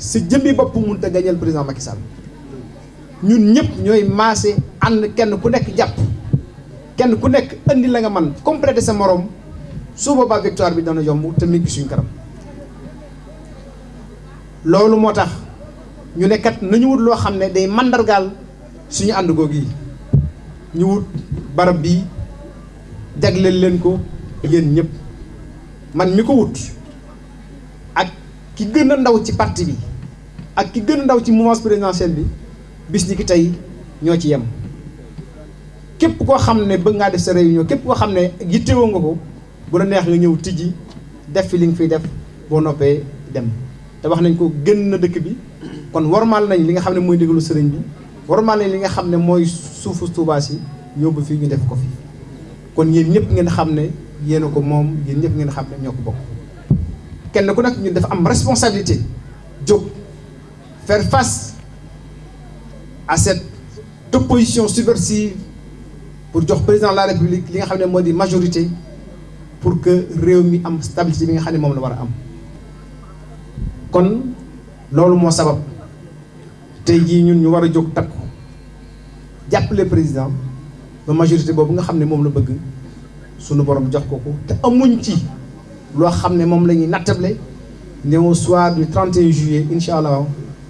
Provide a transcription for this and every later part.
si jëmmi bopp mënut a gañal président Macky Sall. Ñun ñëpp ñooy maase ànd kenn ku nekk jàpp. Kenn ku nekk indi la nga man complété sa morom. Su boobaa victoire bi dana yomb te mi ngi suñ kanam. Loolu moo ñu ne kat nañu wut loo xam ne day mandargaal suñu ànd googu yi. Ñu wut barab bii jagleel leen ko yéen ñëpp. Man mi wut ak ki gën a ndaw ci parti bi ak ki gën ndaw ci mouvance présidentielle bi bis ni ki tey ñoo ci yem. Képp koo xam ne bëgg ngaa def sa réunion képp koo xam ne yittewoo nga ko bu la neex nga ñëw tijji def fi li nga fiy def boo noppee dem. Te wax nañ ko gën na dëkk bi kon warmaal nañ li nga xam ne mooy sëriñ bi warmaal nañ li nga xam ne mooy suufu Tuubaa si yóbbu fii ñu def ko fi. Kon yéen ñëpp ngeen xam a ko moom yéen ñëpp ngeen xam ne ñoo ko bokk. Kenn ku nekk ñu dafa am responsabilité jóg faire face à cette opposition subversive pour jox président de la république li nga xam ne majorité pour que réew mi am stabilité la président ba majorité boobu nga xam ne moom la bëgg sunu borom amuñ soir du 31 juillet incha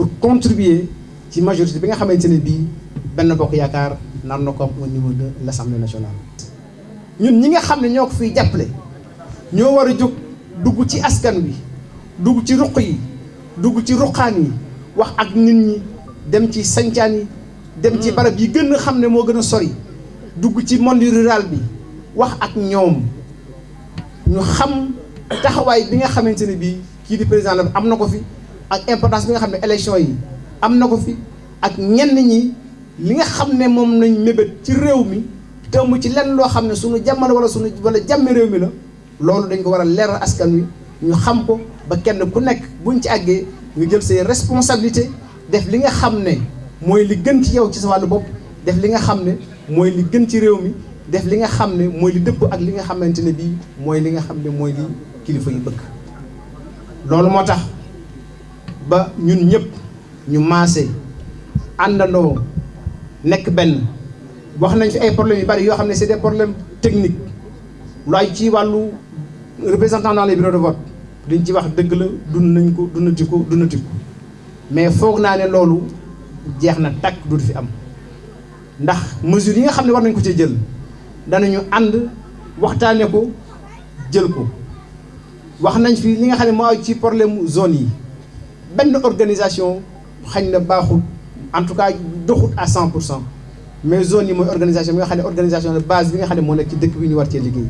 pour contribuer ci majorité bi nga xamante ne bii benn bokk yaakaar nar na ko au niveau de l'Assemblée nationale. ñun ñi nga xam ne ñoo ko fiy jàppale ñoo war a dugg ci askan wi dugg ci ruq yi dugg ci ruqaan yi wax ak nit ñi dem ci sancaan yi dem ci barab yi gën a xam ne moo gën a sori dugg ci monde rural bi wax ak ñoom ñu xam taxawaay bi nga xamante ne bii kii di président la am na ko fi ak importance bi nga xam ne élection yi am na ko fi ak ñenn ñi li nga xam ne moom nañ mébét ci réew mi te mu ci lenn loo xam ne suñu jàmmal wala suñu wala jàmmi réew mi la loolu dañ ko war a askan wi ñu xam ko ba kenn ku nekk buñ ci àggee nga jël say responsabilité def li nga xam ne mooy li gën ci yow ci sa wàllu bopp def li nga xam ne mooy li gën ci réew mi def li nga xam ne mooy li dëpp ak li nga xamante ne bii mooy li nga xam ne mooy li kilifa yi bëgg. Loolu moo tax ba ñun ñëpp ñu maase àndandoo nekk benn. wax nañ fi ay problèmes yu bari yoo xam ne c'est des problèmes techniques. lu ay ci wàllu représentant dans les bureaux de vote. liñ ci wax dëgg la dund nañ ko dundati ko mais foog naa ne loolu jeex na takk fi am. ndax mesures yi nga xam ne war nañ ko ci jël danañu ànd waxtaane ko jël ko. wax nañ fi li nga xam ne ci problème zone yi benn organisation xañ na en tout cas doxut à 100 pour cent. Mais zone yi mooy organisation bi nga xam ne organisation de base bi nga xam ne moo nekk ci dëkk bi ñu war cee liggéey.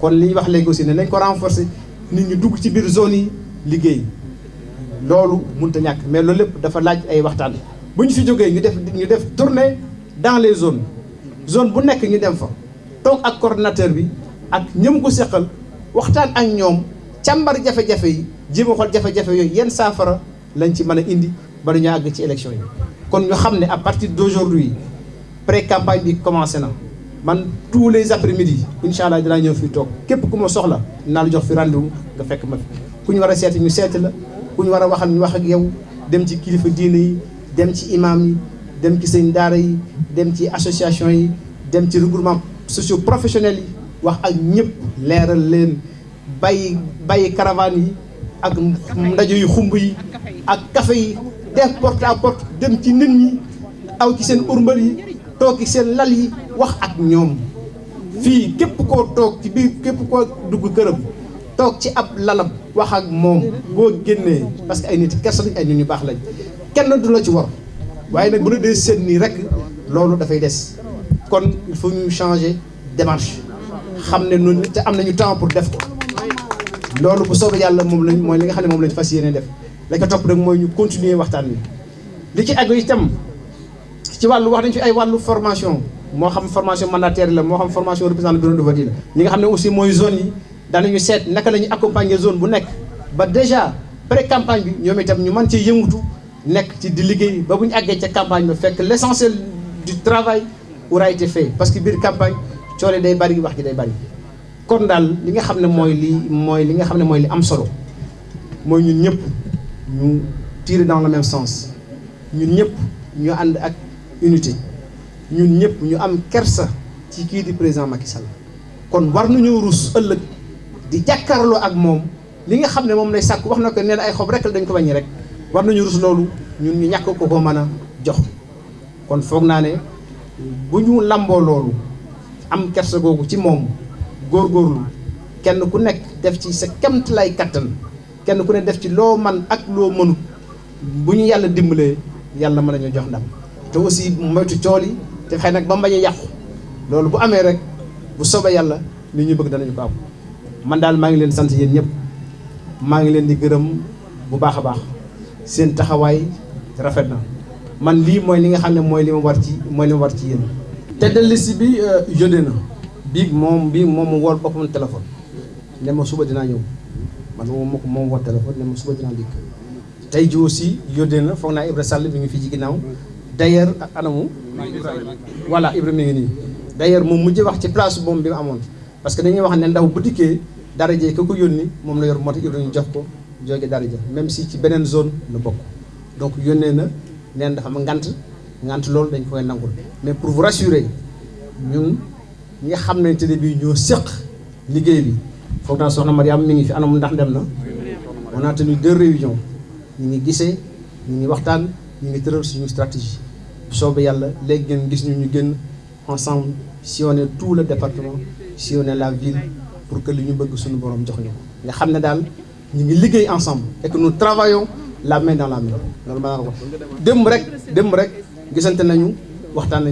Kon li ñu wax léegi aussi nañ ko renforcer nit dugg ci zone yi liggéey. Loolu mënut a ñàkk mais loolu lépp dafa laaj ay waxtaan. Bu fi jógee ñu def ñu def dans les zones. Zone bu nekk ñu dem fa toog ak coordinateur bi ak ñëm ko waxtaan ak càmbar jafe-jafe yi jéem a xool jafe-jafe yooyu yenn lañ ci mën a indi ba ñu àgg ci élection yi. Kon ñu à partir d'aujourd'hui pré campagne bi commencé man tous les après midi incha allah dinaa ñëw fii képp ku ma soxla naa la jox fi rendez-vous nga fekk ma ku ñu war a ñu seeti la. Ku ñu war a ñu wax ak yow. Dem ci kilifa diine yi dem ci imam yi dem ci sëñ daara yi dem ci association yi dem ci regroupement socio professionnel yi wax ak ñëpp leen bàyyi bàyyi caravane ak ndaje yu xumb yi ak café yi def porte à porte dem ci nit ñi aw ci seen urmbal yi toog ci lal yi wax ak ñoom. Fii képp koo toog ci biir képp koo dugg këram toog ci ab lalam wax ak moom boo génnee parce que ay nit kersa lañ ay nit ñu baax lañ. Kenn du la ci war. Waaye nag bu la dee seen nii rek des. Kon il faut ñu changer démarche. Xam ne noonu te am nañu temps pour def ko loolu bu soobee yàlla moom lañ mooy li nga xam ne lañ fas def. la ko topp rek mooy ñu continuer waxtaan li ci itam ci formation. formation mandataire la moo xam formation représentant bureau de vote la. ñi nga aussi mooy zone yi daanañu seet naka la accompagner zone bu nekk. ba déjà pré campagne bi ñoom itam ñu mën ci yëngutu nekk ci di liggéey ba campagne ba fekk l' essentiel du travail aura été fait. parce que biir campagne day bari wax day bari kon daal li nga xam ne mooy li mooy li nga xam ne mooy li am solo mooy ñun ñëpp ñu tirer dans le même sens. Ñun ñëpp ñu ànd ak unité. Ñun ñëpp ñu am kersa ci kii di président Macky Sall. Kon war nañoo rus ëllëg di jàkkaarloo ak moom. Li nga xam ne moom lay sàkk wax na ko nee na ay xob rek la dañ ko bañi rek. War nañu rus loolu ñun ñu ñàkk ko ko mën jox. Kon foog naa ne bu ñu lamboo loolu am kersa googu ci moom góorgóorlu. Kenn ku nekk def ci sa kemt lay kattan kenn ku ne def ci loo man ak loo mënut bu ñu yàlla dimbalee yàlla mën nañu jox ndam. Te aussi moytu cool yi te xëy nag ba mbañ a yàqu. Loolu bu amee rek bu soobee yàlla li ñu bëgg danañu ko am. Man daal maa ngi leen sant yéen ñëpp. Maa ngi leen di gërëm bu baax a baax. Seen taxawaay rafet na. Man lii mooy li nga xam ne mooy li ma war ci mooy li ma war ci yéen. Te de liste bi yónnee na bii moom bii moom mu wool boppam téléphone ne ma suba dinaa ñëw. Man moom moo ko moom woo téléphone ne ma suba dinaa dikk. Tey ji aussi yónnee na foog Ibra Sall mi ngi fii ci ginnaaw. D'ailleurs anamu? Voilà Ibra mi ngi nii. D'ailleurs moom mujjee wax ci place moom bi mu amoon. Parce que dañuy wax ne ndaw bu dikkee daraje ka ko yónni moom la yor moo Ibra ñu jox ko jóge daraja. Même si ci beneen zone la bokk. Donc yónnee na neen dafa am ngant. Ngant loolu dañ koy nangul. Mais pour vous rassurer ñun ñi nga xam ne te ne ñoo séq liggéey bi. Foog naa soxna Mariam mi ngi fi on a tenu deux réunions. Ñu ngi gisee ñu ngi waxtaan ñu ngi tëral suñu stratégie. Bu yàlla léegi ngeen gis ñu ñu génn ensemble sillonner tout le département sillonner la ville pour que li ñu bëgg suñu borom jox ñu ko. Nga xam ensemble et que nous travaillons la main dans la main. Loolu ma naan ko démb rek démb rek gisante nañu waxtaan